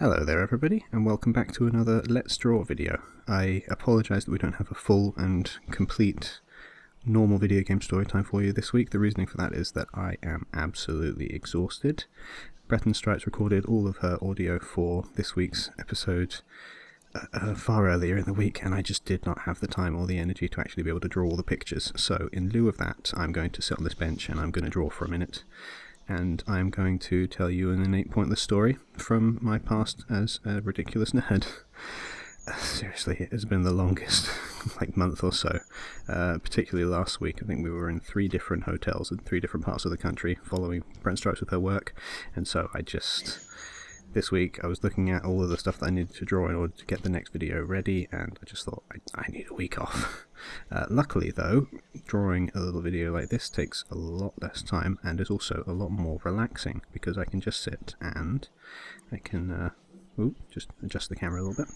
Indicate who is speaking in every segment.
Speaker 1: Hello there everybody and welcome back to another Let's Draw video. I apologise that we don't have a full and complete normal video game story time for you this week. The reasoning for that is that I am absolutely exhausted. Breton Stripes recorded all of her audio for this week's episode uh, uh, far earlier in the week and I just did not have the time or the energy to actually be able to draw all the pictures. So in lieu of that I'm going to sit on this bench and I'm going to draw for a minute and I'm going to tell you an innate pointless story from my past as a ridiculous nerd. Seriously, it has been the longest like month or so. Uh, particularly last week, I think we were in three different hotels in three different parts of the country following Brent Stripes with her work, and so I just this week I was looking at all of the stuff that I needed to draw in order to get the next video ready and I just thought I, I need a week off. Uh, luckily though, drawing a little video like this takes a lot less time and is also a lot more relaxing because I can just sit and I can uh, ooh, just adjust the camera a little bit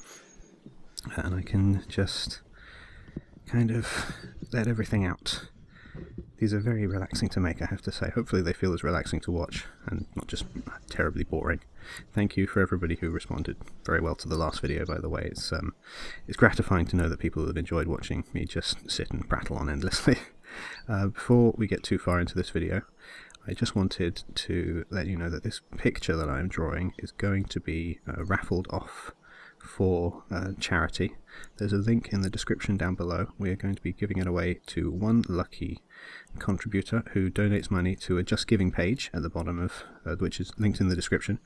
Speaker 1: and I can just kind of let everything out these are very relaxing to make, I have to say. Hopefully they feel as relaxing to watch and not just terribly boring. Thank you for everybody who responded very well to the last video, by the way. It's, um, it's gratifying to know that people have enjoyed watching me just sit and prattle on endlessly. Uh, before we get too far into this video, I just wanted to let you know that this picture that I'm drawing is going to be uh, raffled off for uh, charity. There's a link in the description down below. We are going to be giving it away to one lucky contributor who donates money to a Just Giving page at the bottom of uh, which is linked in the description,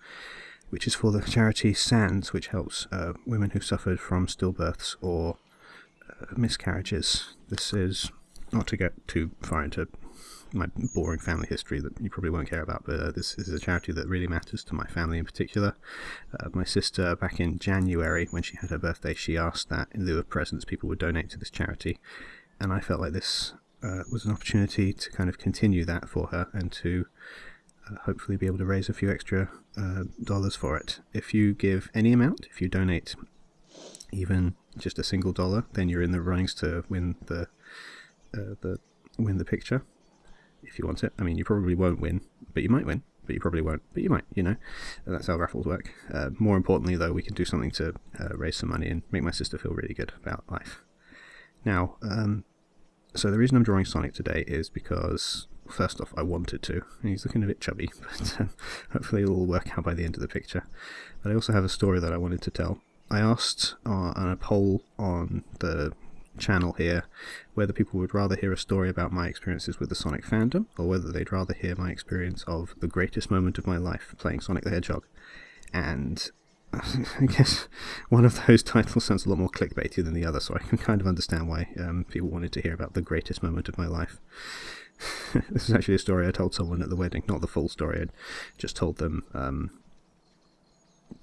Speaker 1: which is for the charity SANDS, which helps uh, women who suffered from stillbirths or uh, miscarriages. This is not to get too far into my boring family history that you probably won't care about, but uh, this is a charity that really matters to my family in particular. Uh, my sister, back in January, when she had her birthday, she asked that in lieu of presents, people would donate to this charity, and I felt like this uh, was an opportunity to kind of continue that for her and to uh, hopefully be able to raise a few extra uh, dollars for it. If you give any amount, if you donate even just a single dollar, then you're in the runnings to win the uh, the win the picture if you want it. I mean, you probably won't win, but you might win. But you probably won't, but you might, you know. And that's how raffles work. Uh, more importantly, though, we can do something to uh, raise some money and make my sister feel really good about life. Now, um, so the reason I'm drawing Sonic today is because, first off, I wanted to. He's looking a bit chubby, but um, hopefully it'll all work out by the end of the picture. But I also have a story that I wanted to tell. I asked uh, on a poll on the channel here whether people would rather hear a story about my experiences with the Sonic fandom or whether they'd rather hear my experience of the greatest moment of my life playing Sonic the Hedgehog. And I guess one of those titles sounds a lot more clickbaity than the other, so I can kind of understand why um, people wanted to hear about the greatest moment of my life. this is actually a story I told someone at the wedding, not the full story. I just told them um,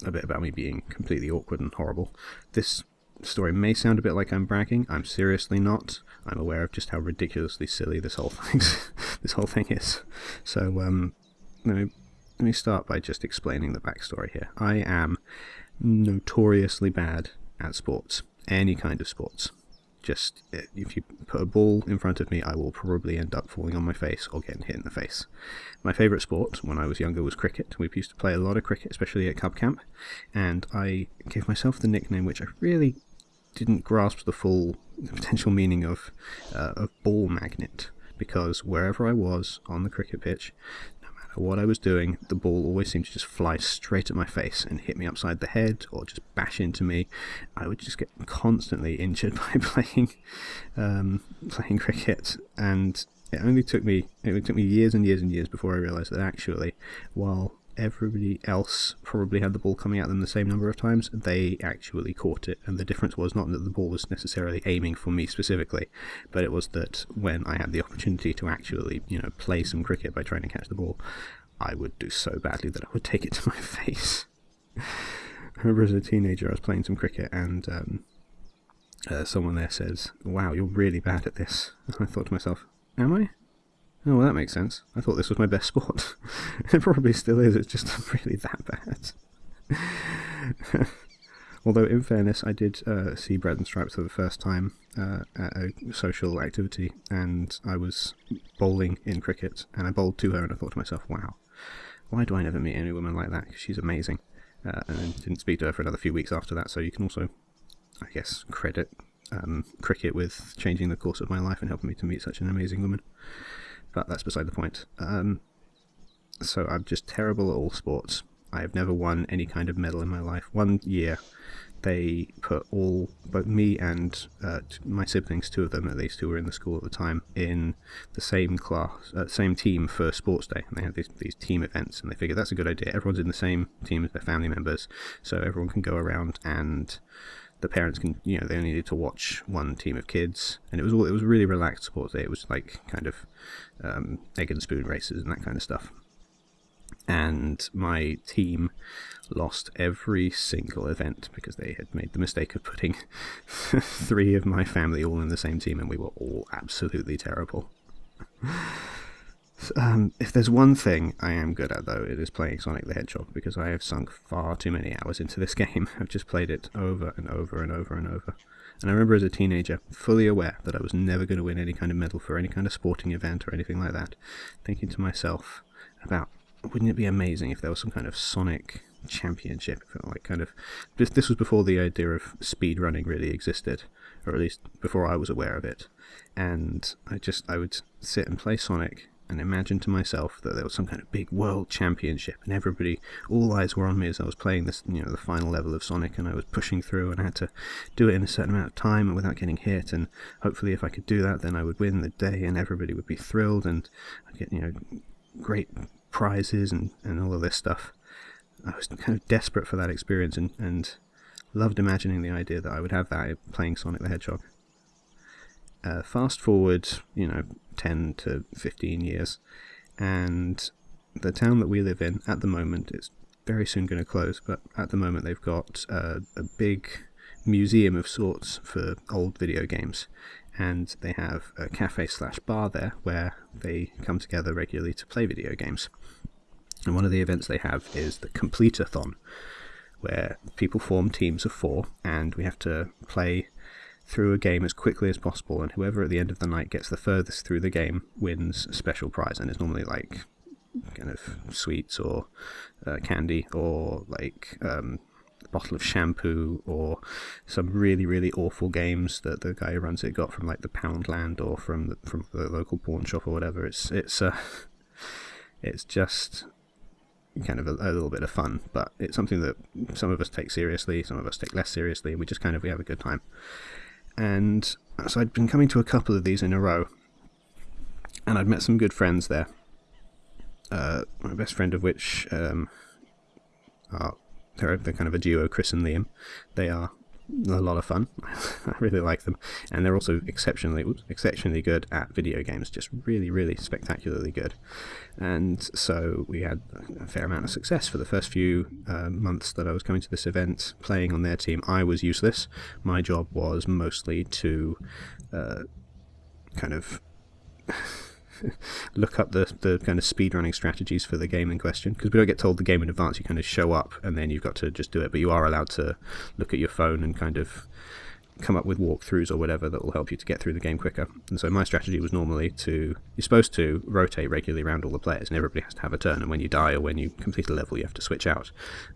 Speaker 1: a bit about me being completely awkward and horrible. This story may sound a bit like I'm bragging. I'm seriously not. I'm aware of just how ridiculously silly this whole thing this whole thing is. So um, let me let me start by just explaining the backstory here. I am notoriously bad at sports, any kind of sports. Just if you put a ball in front of me, I will probably end up falling on my face or getting hit in the face. My favourite sport when I was younger was cricket. We used to play a lot of cricket, especially at Cub Camp, and I gave myself the nickname which I really didn't grasp the full potential meaning of uh, of ball magnet because wherever I was on the cricket pitch, matter what I was doing, the ball always seemed to just fly straight at my face and hit me upside the head or just bash into me. I would just get constantly injured by playing um, playing cricket, and it only took me it took me years and years and years before I realised that actually, while everybody else probably had the ball coming at them the same number of times, they actually caught it. And the difference was not that the ball was necessarily aiming for me specifically, but it was that when I had the opportunity to actually, you know, play some cricket by trying to catch the ball, I would do so badly that I would take it to my face. I remember as a teenager, I was playing some cricket and um, uh, someone there says, Wow, you're really bad at this. And I thought to myself, Am I? Oh, well, that makes sense. I thought this was my best sport. it probably still is, it's just not really that bad. Although, in fairness, I did uh, see Breton Stripes for the first time uh, at a social activity, and I was bowling in cricket, and I bowled to her, and I thought to myself, wow, why do I never meet any woman like that? Because she's amazing. uh, and then didn't speak to her for another few weeks after that. So you can also, I guess, credit um, cricket with changing the course of my life and helping me to meet such an amazing woman. But that's beside the point. Um, so I'm just terrible at all sports. I have never won any kind of medal in my life. One year, they put all, both me and uh, my siblings, two of them at least, who were in the school at the time, in the same class, uh, same team for sports day. And they had these, these team events, and they figured that's a good idea. Everyone's in the same team as their family members, so everyone can go around and the parents can you know they only needed to watch one team of kids and it was all it was really relaxed sports day it was like kind of um, egg and spoon races and that kind of stuff and my team lost every single event because they had made the mistake of putting three of my family all in the same team and we were all absolutely terrible. Um, if there's one thing I am good at, though, it is playing Sonic the Hedgehog because I have sunk far too many hours into this game. I've just played it over and over and over and over. And I remember as a teenager, fully aware that I was never going to win any kind of medal for any kind of sporting event or anything like that, thinking to myself about wouldn't it be amazing if there was some kind of Sonic championship? Like kind of this. This was before the idea of speed running really existed, or at least before I was aware of it. And I just I would sit and play Sonic and imagined to myself that there was some kind of big world championship and everybody all eyes were on me as I was playing this you know the final level of Sonic and I was pushing through and I had to do it in a certain amount of time and without getting hit and hopefully if I could do that then I would win the day and everybody would be thrilled and I'd get you know great prizes and, and all of this stuff. I was kind of desperate for that experience and, and loved imagining the idea that I would have that playing Sonic the Hedgehog. Uh, fast forward, you know, 10 to 15 years, and the town that we live in at the moment, is very soon going to close, but at the moment they've got uh, a big museum of sorts for old video games and they have a cafe slash bar there where they come together regularly to play video games. And one of the events they have is the Complete-a-thon, where people form teams of four, and we have to play through a game as quickly as possible, and whoever at the end of the night gets the furthest through the game wins a special prize, and it's normally like kind of sweets or uh, candy or like um, a bottle of shampoo or some really really awful games that the guy who runs it got from like the Poundland or from the, from the local pawn shop or whatever. It's it's uh, it's just kind of a, a, little bit of fun, but it's something that some of us take seriously, some of us take less seriously, and we just kind of we have a good time. And so I'd been coming to a couple of these in a row, and I'd met some good friends there. Uh, my best friend of which um, are they're, they're kind of a duo, Chris and Liam. They are a lot of fun. I really like them, and they're also exceptionally oops, exceptionally good at video games. Just really, really spectacularly good. And so we had a fair amount of success for the first few uh, months that I was coming to this event, playing on their team. I was useless. My job was mostly to uh, kind of look up the, the kind of speedrunning strategies for the game in question because we don't get told the game in advance. You kind of show up and then you've got to just do it, but you are allowed to look at your phone and kind of come up with walkthroughs or whatever that will help you to get through the game quicker. And so my strategy was normally to you're supposed to rotate regularly around all the players, and everybody has to have a turn. And when you die or when you complete a level, you have to switch out.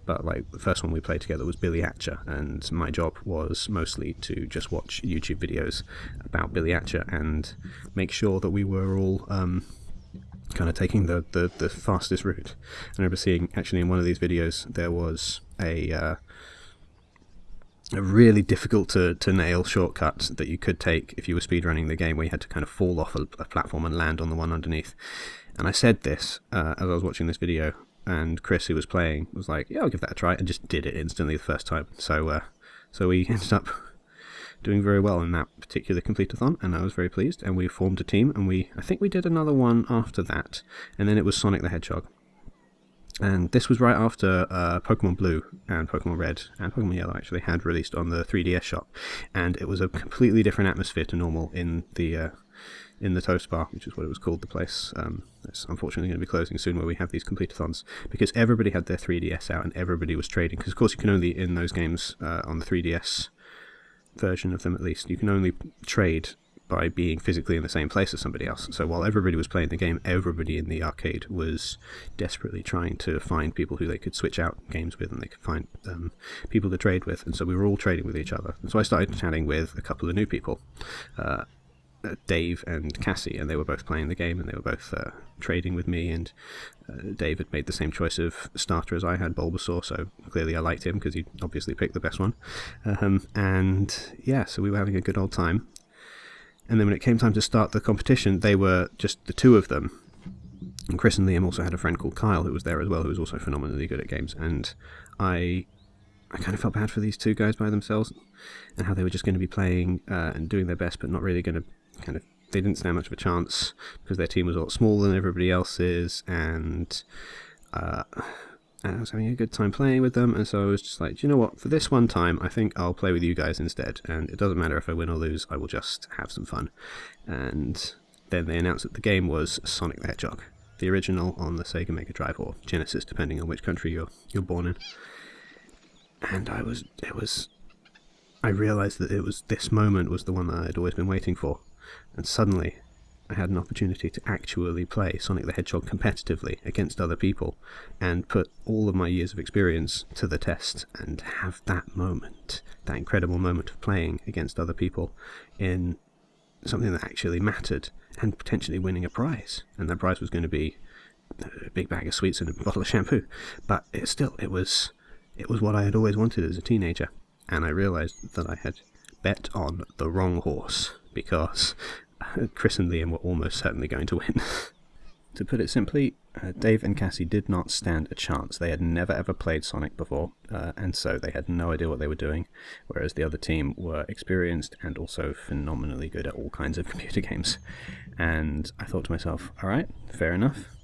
Speaker 1: But like the first one we played together was Billy Hatcher, and my job was mostly to just watch YouTube videos about Billy Hatcher and make sure that we were all. Um, kind of taking the, the, the fastest route. I remember seeing actually in one of these videos there was a uh, really difficult to, to nail shortcut that you could take if you were speedrunning the game where you had to kind of fall off a, a platform and land on the one underneath. And I said this uh, as I was watching this video, and Chris, who was playing, was like, "Yeah, I'll give that a try," and just did it instantly the first time. So, uh, so we ended up doing very well in that particular complete-a-thon, and I was very pleased. And we formed a team, and we I think we did another one after that, and then it was Sonic the Hedgehog. And this was right after uh, Pokemon Blue and Pokemon Red and Pokemon Yellow actually had released on the 3DS shop, and it was a completely different atmosphere to normal in the uh, in the Toast Bar, which is what it was called. The place um, it's unfortunately going to be closing soon, where we have these complete-a-thons because everybody had their 3DS out and everybody was trading. Because of course you can only in those games uh, on the 3DS version of them at least you can only trade by being physically in the same place as somebody else. So while everybody was playing the game, everybody in the arcade was desperately trying to find people who they could switch out games with and they could find um, people to trade with. And so we were all trading with each other. And so I started chatting with a couple of new people. Uh, Dave and Cassie, and they were both playing the game, and they were both uh, trading with me. And uh, Dave had made the same choice of starter as I had, Bulbasaur, so clearly I liked him because he obviously picked the best one. Um, and yeah, so we were having a good old time. And then when it came time to start the competition, they were just the two of them. And Chris and Liam also had a friend called Kyle who was there as well, who was also phenomenally good at games. And I I kind of felt bad for these two guys by themselves and how they were just going to be playing uh, and doing their best, but not really going to kind of they didn't stand much of a chance because their team was a lot smaller than everybody else's, and, uh, and I was having a good time playing with them. And so I was just like, you know what? For this one time, I think I'll play with you guys instead. And it doesn't matter if I win or lose; I will just have some fun. And then they announced that the game was Sonic the Hedgehog, the original on the Sega Mega Drive or Genesis, depending on which country you're you're born in. And I was, it was, I realised that it was this moment was the one that I had always been waiting for and suddenly I had an opportunity to actually play Sonic the Hedgehog competitively against other people and put all of my years of experience to the test and have that moment, that incredible moment of playing against other people in something that actually mattered and potentially winning a prize. And that prize was going to be a big bag of sweets and a bottle of shampoo. But it still, it was, it was what I had always wanted as a teenager. And I realized that I had bet on the wrong horse because Chris and Liam were almost certainly going to win. to put it simply, uh, Dave and Cassie did not stand a chance. They had never ever played Sonic before, uh, and so they had no idea what they were doing, whereas the other team were experienced and also phenomenally good at all kinds of computer games. And I thought to myself, alright, fair enough.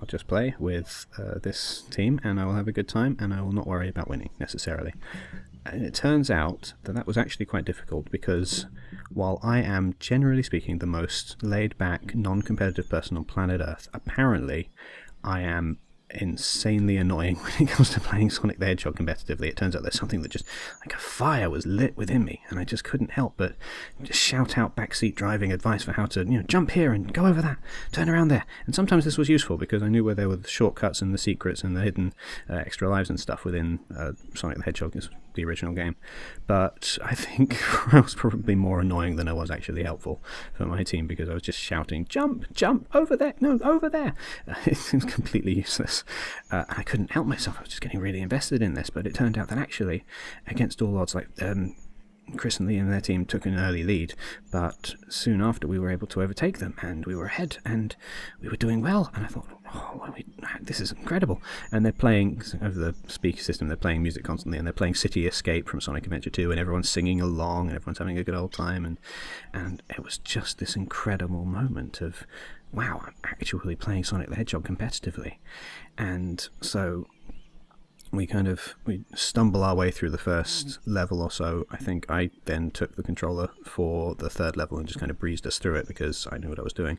Speaker 1: I'll just play with uh, this team and I will have a good time and I will not worry about winning necessarily. And it turns out that that was actually quite difficult because while I am generally speaking the most laid back, non competitive person on planet Earth, apparently I am insanely annoying when it comes to playing Sonic the Hedgehog competitively. It turns out there's something that just like a fire was lit within me, and I just couldn't help but just shout out backseat driving advice for how to you know jump here and go over that, turn around there. And sometimes this was useful because I knew where there were the shortcuts and the secrets and the hidden uh, extra lives and stuff within uh, Sonic the Hedgehog the original game. But I think I was probably more annoying than I was actually helpful for my team because I was just shouting, jump, jump, over there, no, over there. It was completely useless. Uh, I couldn't help myself. I was just getting really invested in this. But it turned out that actually, against all odds, like um, Chris and Liam and their team took an early lead, but soon after we were able to overtake them and we were ahead and we were doing well. And I thought, oh, we, this is incredible. And they're playing over the speaker system, they're playing music constantly and they're playing City Escape from Sonic Adventure 2 and everyone's singing along and everyone's having a good old time. And, and it was just this incredible moment of, wow, I'm actually playing Sonic the Hedgehog competitively. And so we kind of we stumble our way through the first level or so. I think I then took the controller for the third level and just kind of breezed us through it because I knew what I was doing.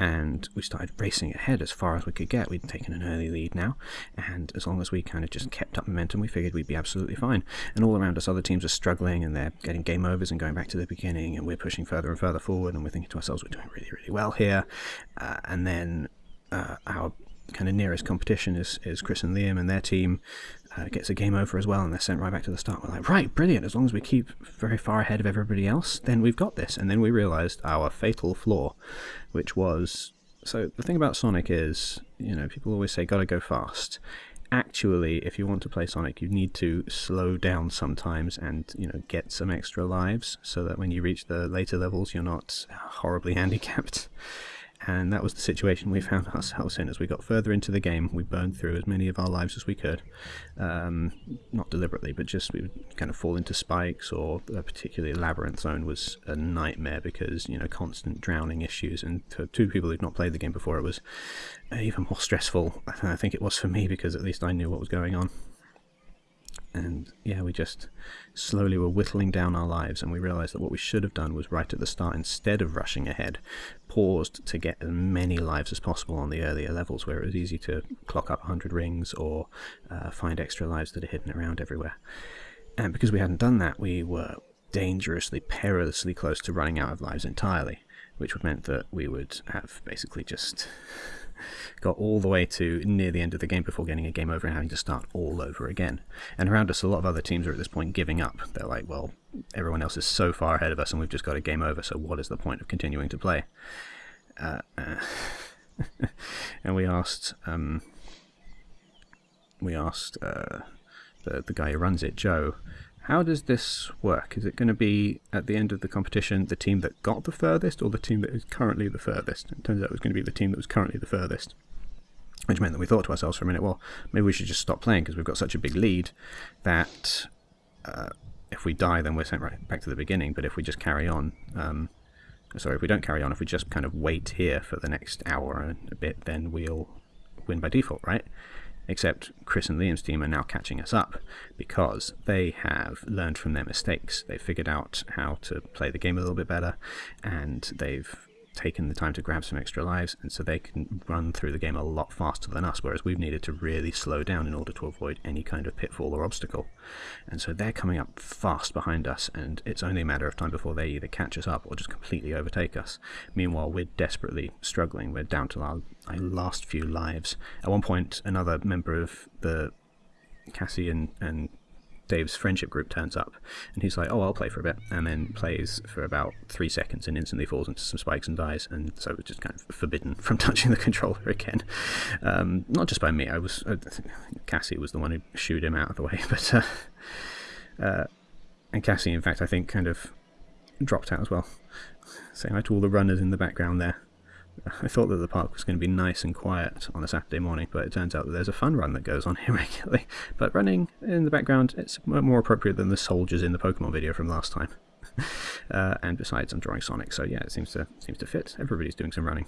Speaker 1: And we started racing ahead as far as we could get. We'd taken an early lead now, and as long as we kind of just kept up momentum, we figured we'd be absolutely fine. And all around us, other teams are struggling and they're getting game overs and going back to the beginning, and we're pushing further and further forward. And we're thinking to ourselves, we're doing really, really well here. Uh, and then uh, our kind of nearest competition is, is Chris and Liam and their team uh, gets a game over as well and they're sent right back to the start. We're like, right, brilliant. As long as we keep very far ahead of everybody else, then we've got this. And then we realized our fatal flaw, which was so the thing about Sonic is, you know, people always say gotta go fast. Actually, if you want to play Sonic, you need to slow down sometimes and, you know, get some extra lives so that when you reach the later levels, you're not horribly handicapped and that was the situation we found ourselves in. As we got further into the game, we burned through as many of our lives as we could. Um, not deliberately, but just we would kind of fall into spikes, or a particularly labyrinth zone was a nightmare because, you know, constant drowning issues. And for two people who'd not played the game before, it was even more stressful. I think it was for me because at least I knew what was going on and yeah, we just slowly were whittling down our lives, and we realized that what we should have done was right at the start, instead of rushing ahead, paused to get as many lives as possible on the earlier levels where it was easy to clock up 100 rings or uh, find extra lives that are hidden around everywhere. And because we hadn't done that, we were dangerously, perilously close to running out of lives entirely, which would meant that we would have basically just got all the way to near the end of the game before getting a game over and having to start all over again. And around us, a lot of other teams are at this point giving up. They're like, well, everyone else is so far ahead of us and we've just got a game over, so what is the point of continuing to play? Uh, uh, and we asked, um, we asked uh, the, the guy who runs it, Joe, how does this work? Is it going to be at the end of the competition the team that got the furthest or the team that is currently the furthest? It turns out it was going to be the team that was currently the furthest. Which meant that we thought to ourselves for a minute, well, maybe we should just stop playing because we've got such a big lead that uh, if we die, then we're sent right back to the beginning. But if we just carry on, um, sorry, if we don't carry on, if we just kind of wait here for the next hour and a bit, then we'll win by default, right? Except Chris and Liam's team are now catching us up because they have learned from their mistakes. They've figured out how to play the game a little bit better and they've taken the time to grab some extra lives, and so they can run through the game a lot faster than us, whereas we've needed to really slow down in order to avoid any kind of pitfall or obstacle. And so they're coming up fast behind us, and it's only a matter of time before they either catch us up or just completely overtake us. Meanwhile, we're desperately struggling. We're down to our, our last few lives. At one point, another member of the Cassie and, and Dave's friendship group turns up, and he's like, "Oh, I'll play for a bit," and then plays for about three seconds and instantly falls into some spikes and dies, and so it was just kind of forbidden from touching the controller again. Um, not just by me. I was I Cassie was the one who shooed him out of the way, but uh, uh, and Cassie, in fact, I think kind of dropped out as well. Saying hi to all the runners in the background there. I thought that the park was going to be nice and quiet on a Saturday morning, but it turns out that there's a fun run that goes on here regularly. But running in the background, it's more appropriate than the soldiers in the Pokemon video from last time. uh, and besides, I'm drawing Sonic, so yeah, it seems to seems to fit. Everybody's doing some running.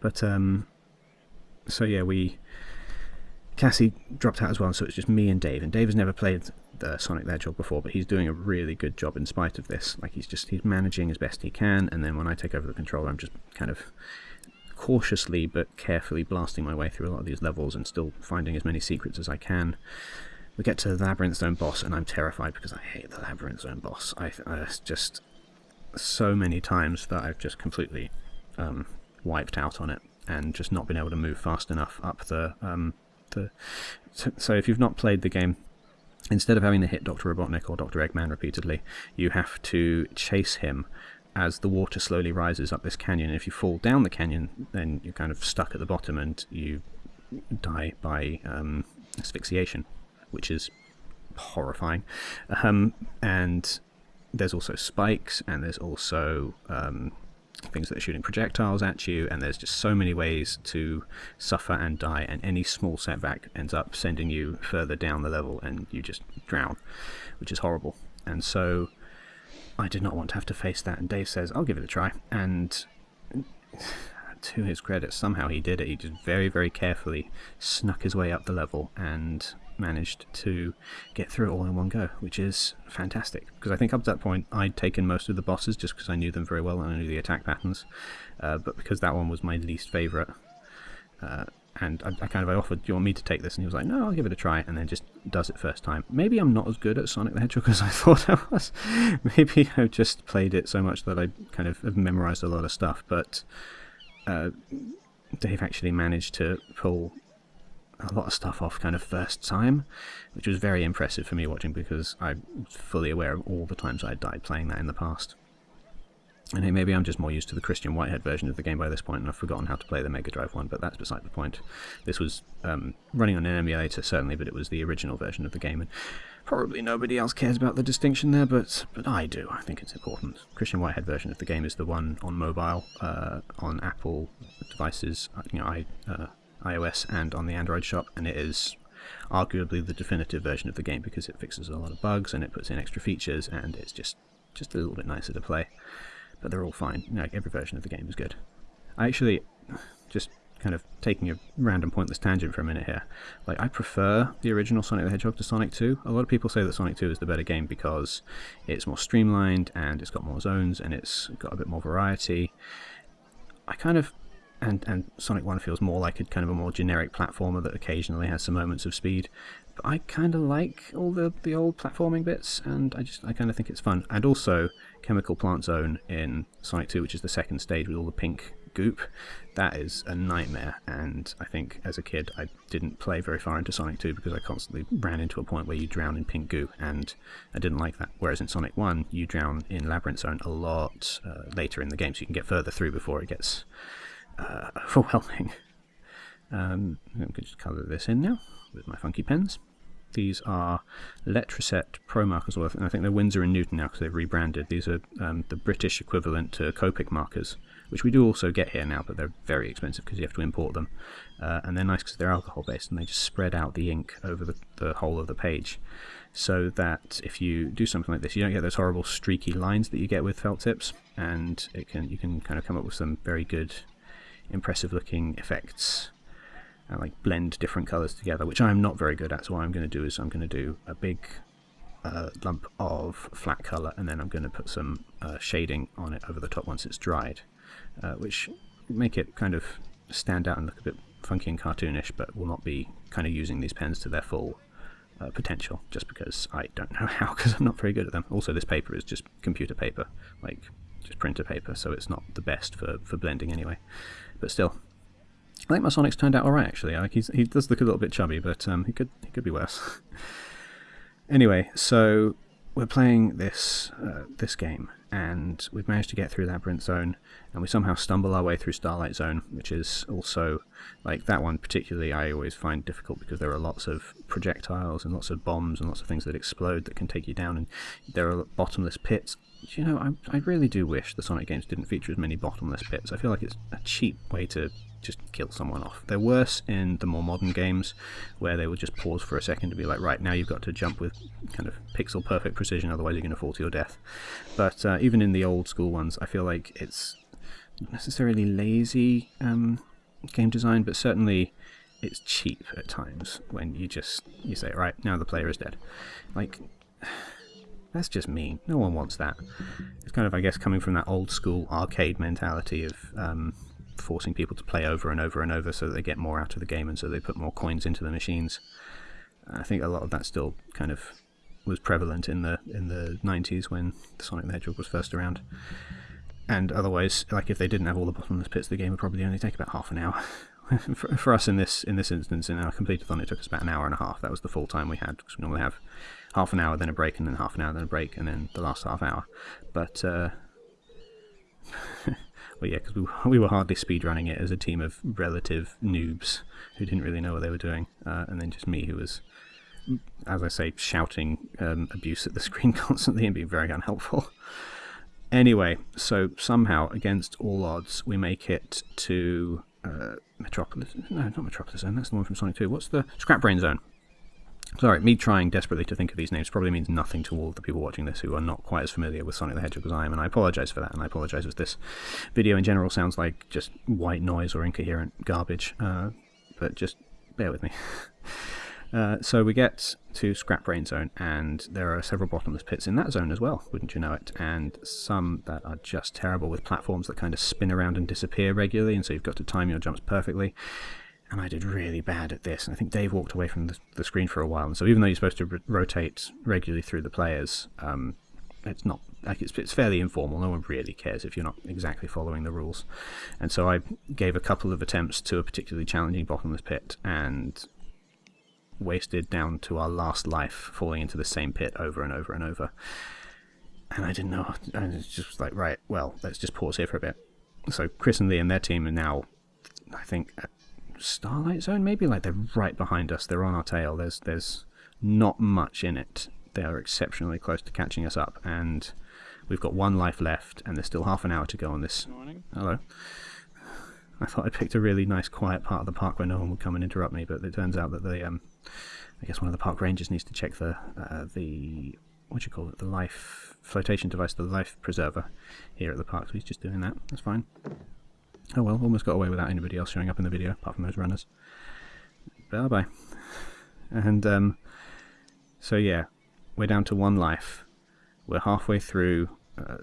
Speaker 1: But um, so yeah, we Cassie dropped out as well, so it's just me and Dave. And Dave has never played the Sonic the Hedgehog before, but he's doing a really good job in spite of this. Like he's just he's managing as best he can, and then when I take over the controller, I'm just kind of cautiously but carefully blasting my way through a lot of these levels and still finding as many secrets as I can. We get to the Labyrinth Zone boss, and I'm terrified because I hate the Labyrinth Zone boss. I, I just so many times that I've just completely um, wiped out on it and just not been able to move fast enough up the um, the. So if you've not played the game, instead of having to hit Dr. Robotnik or Dr. Eggman repeatedly, you have to chase him as the water slowly rises up this canyon. If you fall down the canyon, then you're kind of stuck at the bottom and you die by um, asphyxiation, which is horrifying. Um, and there's also spikes, and there's also um, things that are shooting projectiles at you, and there's just so many ways to suffer and die, and any small setback ends up sending you further down the level, and you just drown, which is horrible. And so I did not want to have to face that, and Dave says, I'll give it a try. And to his credit, somehow he did it. He just very, very carefully snuck his way up the level and managed to get through it all in one go, which is fantastic. Because I think up to that point I'd taken most of the bosses just because I knew them very well and I knew the attack patterns, uh, but because that one was my least favourite, uh, and I, I, kind of I offered, do you want me to take this? And he was like, no, I'll give it a try, and then just does it first time. Maybe I'm not as good at Sonic the Hedgehog as I thought I was. Maybe I've just played it so much that I kind of have memorised a lot of stuff, but uh, Dave actually managed to pull a lot of stuff off kind of first time, which was very impressive for me watching because I'm fully aware of all the times I died playing that in the past. And hey, maybe I'm just more used to the Christian Whitehead version of the game by this point and I've forgotten how to play the Mega Drive one, but that's beside the point. This was um, running on an emulator, certainly, but it was the original version of the game. And probably nobody else cares about the distinction there, but, but I do. I think it's important. Christian Whitehead version of the game is the one on mobile, uh, on Apple devices, uh, you know, I, uh, iOS and on the Android shop, and it is arguably the definitive version of the game because it fixes a lot of bugs and it puts in extra features and it's just just a little bit nicer to play. But they're all fine. Know, every version of the game is good. I actually just kind of taking a random pointless tangent for a minute here. Like I prefer the original Sonic the Hedgehog to Sonic 2. A lot of people say that Sonic 2 is the better game because it's more streamlined and it's got more zones and it's got a bit more variety. I kind of and and Sonic One feels more like a kind of a more generic platformer that occasionally has some moments of speed. But I kind of like all the the old platforming bits, and I just I kind of think it's fun. And also Chemical Plant Zone in Sonic Two, which is the second stage with all the pink goop. That is a nightmare, and I think as a kid I didn't play very far into Sonic 2 because I constantly ran into a point where you drown in pink goo, and I didn't like that. Whereas in Sonic 1, you drown in Labyrinth Zone a lot uh, later in the game, so you can get further through before it gets uh, overwhelming. Um, I'm going to just colour this in now with my funky pens. These are Letraset Pro markers, and I think they're Winsor and Newton now because they've rebranded. These are um, the British equivalent to Copic markers which we do also get here now, but they're very expensive because you have to import them. Uh, and they're nice because they're alcohol based and they just spread out the ink over the, the whole of the page. So that if you do something like this, you don't get those horrible streaky lines that you get with felt tips, and it can you can kind of come up with some very good, impressive looking effects. And like blend different colours together, which I'm not very good at. So what I'm going to do is I'm going to do a big uh, lump of flat colour and then I'm going to put some uh, shading on it over the top once it's dried uh, which make it kind of stand out and look a bit funky and cartoonish, but will not be kind of using these pens to their full uh, potential, just because I don't know how, because I'm not very good at them. Also, this paper is just computer paper, like just printer paper, so it's not the best for, for blending anyway. But still, I think my Sonic's turned out alright actually. Like he's, he does look a little bit chubby, but um, he could he could be worse. anyway, so we're playing this uh, this game, and we've managed to get through Labyrinth Zone, and we somehow stumble our way through Starlight Zone, which is also like that one particularly. I always find difficult because there are lots of projectiles and lots of bombs and lots of things that explode that can take you down, and there are bottomless pits. You know, I, I really do wish the Sonic games didn't feature as many bottomless pits. I feel like it's a cheap way to just kill someone off. They're worse in the more modern games where they will just pause for a second to be like, right, now you've got to jump with kind of pixel perfect precision, otherwise you're going to fall to your death. But uh, even in the old school ones, I feel like it's not necessarily lazy um, game design, but certainly it's cheap at times when you just you say, right, now the player is dead. Like, that's just mean. No one wants that. It's kind of, I guess, coming from that old school arcade mentality of um, forcing people to play over and over and over so that they get more out of the game and so they put more coins into the machines. I think a lot of that still kind of was prevalent in the in the 90s when Sonic the Hedgehog was first around. And otherwise, like if they didn't have all the bottomless pits, the game would probably only take about half an hour. for, for, us in this in this instance, in our completeathon, it took us about an hour and a half. That was the full time we had because we normally have half an hour, then a break, and then half an hour, then a break, and then the last half hour. But uh, well, yeah, because we, we were hardly speedrunning it as a team of relative noobs who didn't really know what they were doing, uh, and then just me who was, as I say, shouting um, abuse at the screen constantly and being very unhelpful. Anyway, so somehow, against all odds, we make it to uh, Metropolis. No, not Metropolis Zone. That's the one from Sonic 2. What's the Scrap Brain Zone? Sorry, me trying desperately to think of these names probably means nothing to all of the people watching this who are not quite as familiar with Sonic the Hedgehog as I am, and I apologise for that, and I apologise if this video in general sounds like just white noise or incoherent garbage, uh, but just bear with me. Uh, so we get to Scrap Brain Zone, and there are several bottomless pits in that zone as well, wouldn't you know it? And some that are just terrible with platforms that kind of spin around and disappear regularly, and so you've got to time your jumps perfectly and I did really bad at this. And I think Dave walked away from the, the screen for a while. And so even though you're supposed to rotate regularly through the players, um, it's not like it's, it's fairly informal. No one really cares if you're not exactly following the rules. And so I gave a couple of attempts to a particularly challenging bottomless pit and wasted down to our last life falling into the same pit over and over and over. And I didn't know. I was just like, right, well, let's just pause here for a bit. So Chris and Liam and their team are now, I think, Starlight Zone, maybe like they're right behind us. They're on our tail. There's there's not much in it. They are exceptionally close to catching us up, and we've got one life left, and there's still half an hour to go on this.
Speaker 2: Morning.
Speaker 1: Hello. I thought I picked a really nice, quiet part of the park where no one would come and interrupt me, but it turns out that the um, I guess one of the park rangers needs to check the uh, the what do you call it, the life flotation device, the life preserver here at the park. So he's just doing that. That's fine. Oh well, almost got away without anybody else showing up in the video, apart from those runners. Bye bye. And um, so yeah, we're down to one life. We're halfway through. Uh,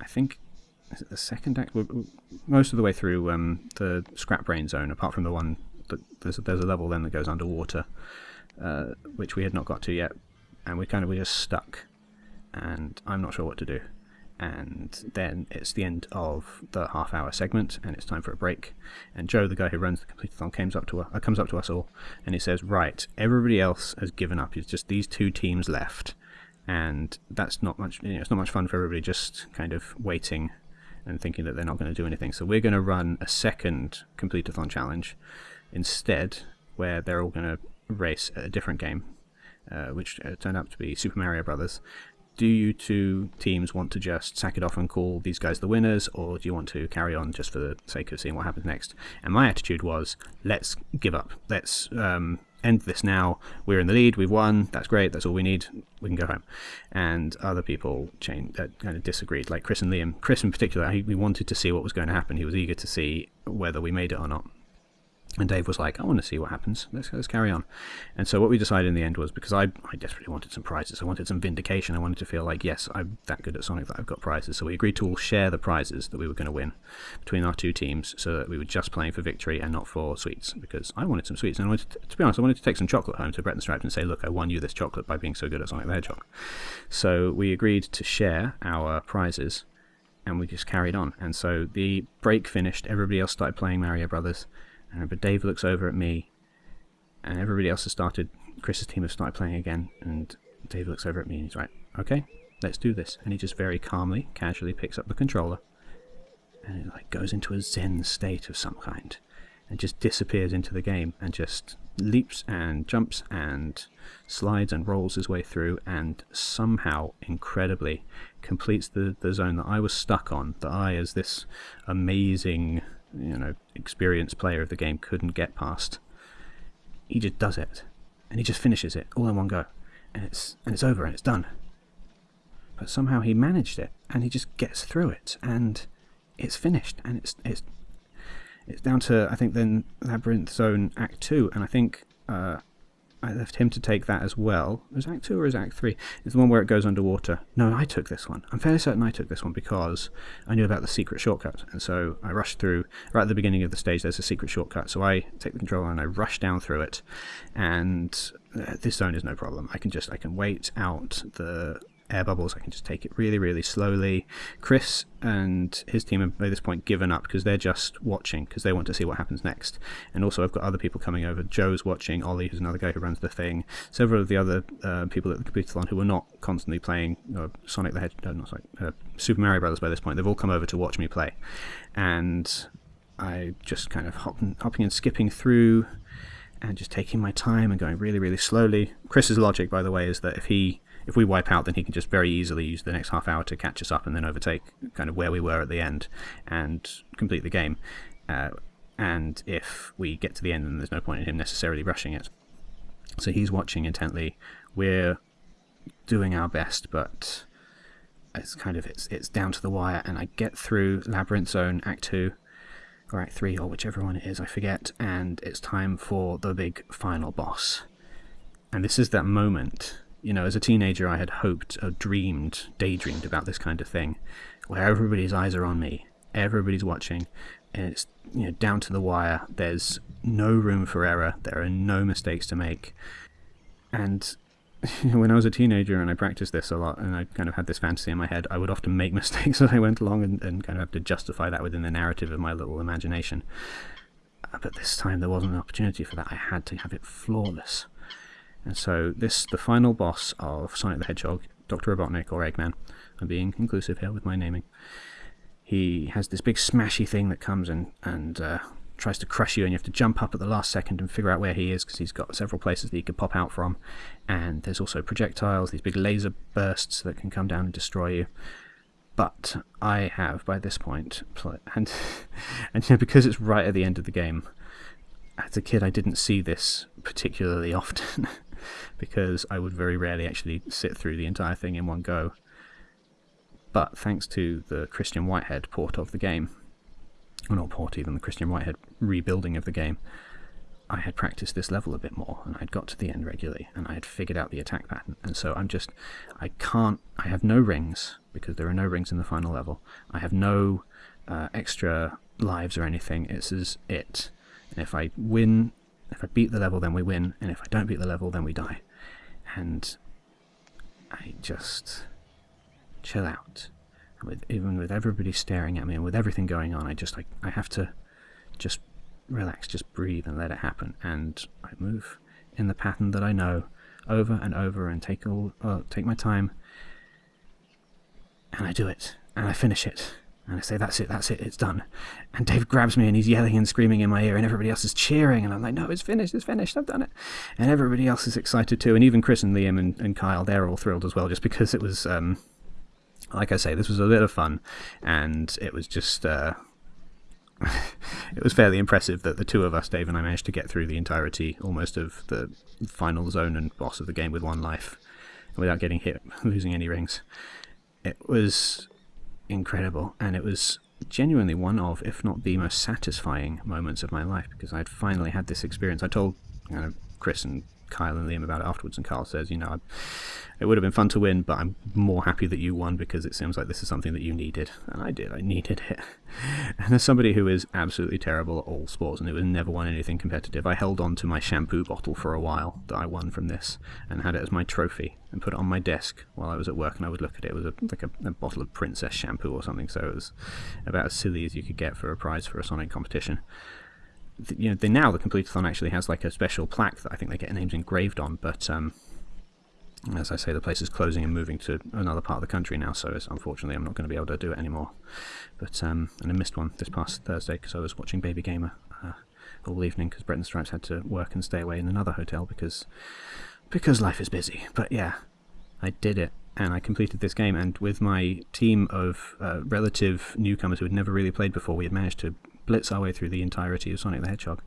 Speaker 1: I think is it the second act? Most of the way through um, the scrap brain zone, apart from the one that there's there's a level then that goes underwater, uh, which we had not got to yet, and we kind of were just stuck, and I'm not sure what to do. And then it's the end of the half-hour segment, and it's time for a break. And Joe, the guy who runs the Complete-a-thon, comes up to uh, comes up to us all, and he says, "Right, everybody else has given up. It's just these two teams left." and that's not much you know, it's not much fun for everybody just kind of waiting and thinking that they're not going to do anything so we're going to run a second complete-a-thon challenge instead where they're all going to race a different game uh, which turned out to be Super Mario Brothers do you two teams want to just sack it off and call these guys the winners, or do you want to carry on just for the sake of seeing what happens next? And my attitude was, let's give up. Let's um, end this now. We're in the lead. We've won. That's great. That's all we need. We can go home. And other people changed, uh, kind of disagreed, like Chris and Liam. Chris, in particular, he, we wanted to see what was going to happen. He was eager to see whether we made it or not. And Dave was like, I want to see what happens. Let's, let's carry on. And so what we decided in the end was, because I, I desperately wanted some prizes. I wanted some vindication. I wanted to feel like, yes, I'm that good at Sonic that I've got prizes. So we agreed to all share the prizes that we were going to win between our two teams so that we were just playing for victory and not for sweets. Because I wanted some sweets. And I wanted to, to be honest, I wanted to take some chocolate home to Brett and Stripes and say, look, I won you this chocolate by being so good at Sonic the Hedgehog. So we agreed to share our prizes and we just carried on. And so the break finished. Everybody else started playing Mario Brothers uh, but Dave looks over at me, and everybody else has started. Chris's team has started playing again, and Dave looks over at me and he's like, "Okay, let's do this." And he just very calmly, casually picks up the controller, and it like goes into a zen state of some kind, and just disappears into the game, and just leaps and jumps and slides and rolls his way through, and somehow, incredibly, completes the the zone that I was stuck on. That I, as this amazing you know, experienced player of the game couldn't get past. He just does it, and he just finishes it all in one go, and it's and it's over and it's done. But somehow he managed it, and he just gets through it, and it's finished, and it's it's it's down to I think then Labyrinth Zone Act Two, and I think uh, I left him to take that as well. Was Act 2 or is Act 3? It's the one where it goes underwater. No, I took this one. I'm fairly certain I took this one because I knew about the secret shortcut. And so I rushed through, right at the beginning of the stage, there's a secret shortcut. So I take the controller and I rush down through it. And uh, this zone is no problem. I can just, I can wait out the air bubbles. I can just take it really, really slowly. Chris and his team have by this point given up because they're just watching because they want to see what happens next. And also, I've got other people coming over. Joe's watching. Ollie, who's another guy who runs the thing. Several of the other uh, people at the Complete-a-thon who are not constantly playing uh, Sonic the Hedgehog, uh, not uh, Super Mario Brothers by this point. They've all come over to watch me play, and I just kind of hopping, hopping and skipping through. And just taking my time and going really, really slowly. Chris's logic, by the way, is that if he if we wipe out, then he can just very easily use the next half hour to catch us up and then overtake kind of where we were at the end and complete the game. Uh, and if we get to the end, then there's no point in him necessarily rushing it. So he's watching intently. We're doing our best, but it's kind of it's it's down to the wire. And I get through Labyrinth Zone Act Two or Act Three or whichever one it is, I forget. And it's time for the big final boss. And this is that moment you know, as a teenager, I had hoped, or dreamed, daydreamed about this kind of thing, where everybody's eyes are on me, everybody's watching, and it's you know down to the wire. There's no room for error. There are no mistakes to make. And when I was a teenager and I practiced this a lot, and I kind of had this fantasy in my head, I would often make mistakes as I went along and, and kind of have to justify that within the narrative of my little imagination. Uh, but this time there wasn't an opportunity for that. I had to have it flawless. And so this, the final boss of Sonic the Hedgehog, Dr. Robotnik or Eggman, I'm being inclusive here with my naming, he has this big smashy thing that comes and, and uh, tries to crush you and you have to jump up at the last second and figure out where he is because he's got several places that he could pop out from. And there's also projectiles, these big laser bursts that can come down and destroy you. But I have, by this point, and, and you know, because it's right at the end of the game, as a kid I didn't see this particularly often. because I would very rarely actually sit through the entire thing in one go. But thanks to the Christian Whitehead port of the game, or not port even, the Christian Whitehead rebuilding of the game, I had practiced this level a bit more and I'd got to the end regularly and I had figured out the attack pattern. And so I'm just, I can't, I have no rings. because there are no rings in the final level. I have no uh, extra lives or anything. It's as it. And if I win, if I beat the level, then we win, and if I don't beat the level, then we die. And I just chill out. With even with everybody staring at me and with everything going on, I just like I have to just relax, just breathe and let it happen. And I move in the pattern that I know over and over and take all uh, take my time and I do it and I finish it and I say that's it that's it it's done and Dave grabs me and he's yelling and screaming in my ear and everybody else is cheering and I'm like no it's finished it's finished I've done it and everybody else is excited too and even Chris and Liam and, and Kyle they're all thrilled as well just because it was um, like I say this was a bit of fun and it was just uh, it was fairly impressive that the two of us, Dave and I, managed to get through the entirety almost of the final zone and boss of the game with one life without getting hit, losing any rings. It was incredible, and it was genuinely one of, if not the most satisfying moments of my life because I'd finally had this experience. I told you know, Chris and Kyle and Liam about it afterwards, and Kyle says, you know, it would have been fun to win, but I'm more happy that you won because it seems like this is something that you needed. And I did, I needed it. And as somebody who is absolutely terrible at all sports and who has never won anything competitive, I held on to my shampoo bottle for a while that I won from this and had it as my trophy and put it on my desk while I was at work and I would look at it. It was a, like a, a bottle of Princess shampoo or something, so it was about as silly as you could get for a prize for a Sonic competition you know, they, now the Complete-a-thon actually has like a special plaque that I think they get names engraved on, but um, as I say, the place is closing and moving to another part of the country now, so unfortunately I'm not going to be able to do it anymore. But um, and I missed one this past Thursday because I was watching Baby Gamer uh, all evening because Brett and Stripes had to work and stay away in another hotel because because life is busy. But yeah, I did it and I completed this game. And with my team of uh, relative newcomers who had never really played before, we had managed to blitz our way through the entirety of Sonic the Hedgehog,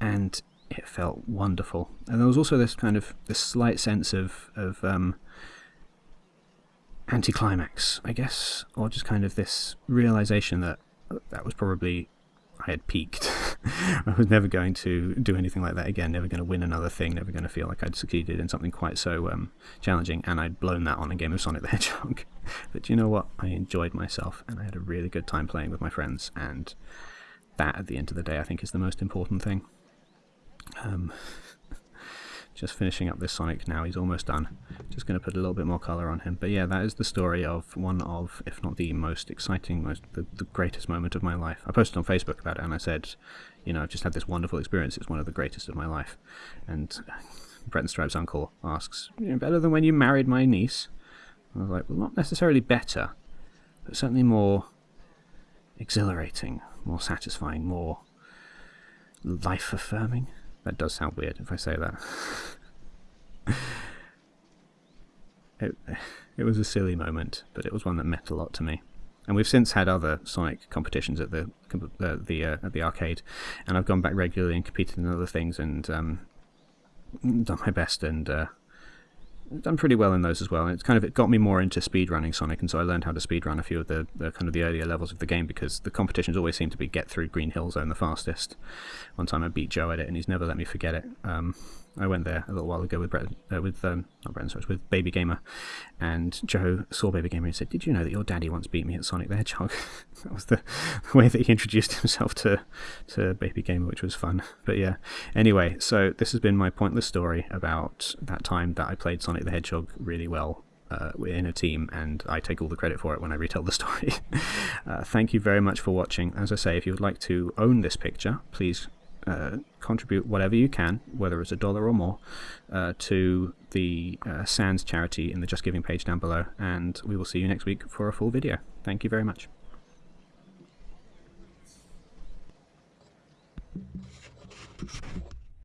Speaker 1: and it felt wonderful. And there was also this kind of this slight sense of of um, anticlimax, I guess, or just kind of this realization that that was probably I had peaked. I was never going to do anything like that again, never going to win another thing, never going to feel like I'd succeeded in something quite so um, challenging, and I'd blown that on a game of Sonic the Hedgehog. but you know what? I enjoyed myself, and I had a really good time playing with my friends, and that at the end of the day I think is the most important thing. Um, just finishing up this Sonic now, he's almost done. Just going to put a little bit more colour on him. But yeah, that is the story of one of, if not the most exciting, most the, the greatest moment of my life. I posted on Facebook about it and I said, you know, I've just had this wonderful experience, it's one of the greatest of my life. And Brett and Stripe's uncle asks, you know, better than when you married my niece? I was like, well, not necessarily better, but certainly more exhilarating, more satisfying, more life affirming. That does sound weird if I say that. it, it was a silly moment, but it was one that meant a lot to me. And we've since had other Sonic competitions at the uh, the uh, at the arcade, and I've gone back regularly and competed in other things and um, done my best and uh, done pretty well in those as well. And it's kind of it got me more into speedrunning Sonic, and so I learned how to speedrun a few of the, the, kind of the earlier levels of the game because the competitions always seem to be get through Green Hill Zone the fastest. One time I beat Joe at it, and he's never let me forget it. Um, I went there a little while ago with Brett, uh, with um, not Brett, sorry, with Baby Gamer, and Joe saw Baby Gamer and said, "Did you know that your daddy once beat me at Sonic the Hedgehog?" that was the, way that he introduced himself to to Baby Gamer, which was fun. But yeah, anyway, so this has been my pointless story about that time that I played Sonic the Hedgehog really well uh, in a team, and I take all the credit for it when I retell the story. uh, thank you very much for watching. As I say, if you would like to own this picture, please uh, contribute whatever you can, whether it's a dollar or more, uh, to the uh, SANDS charity in the Just Giving page down below. And we will see you next week for a full video. Thank you very much.